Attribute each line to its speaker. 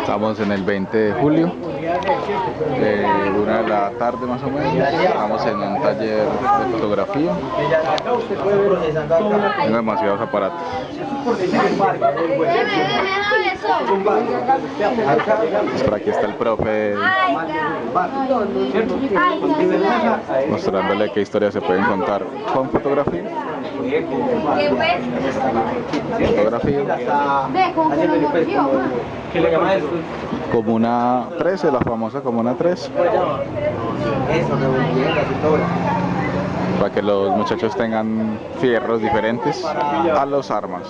Speaker 1: Estamos en el 20 de julio, eh, una de la tarde más o menos. Estamos en un taller de fotografía. Tengo demasiados aparatos. Por aquí está el profe mostrándole qué historias se pueden contar con fotografía. Comuna 13, la famosa Comuna 13.
Speaker 2: Eso, revolviendo, así todo.
Speaker 1: Para que los muchachos tengan fierros diferentes a los armas.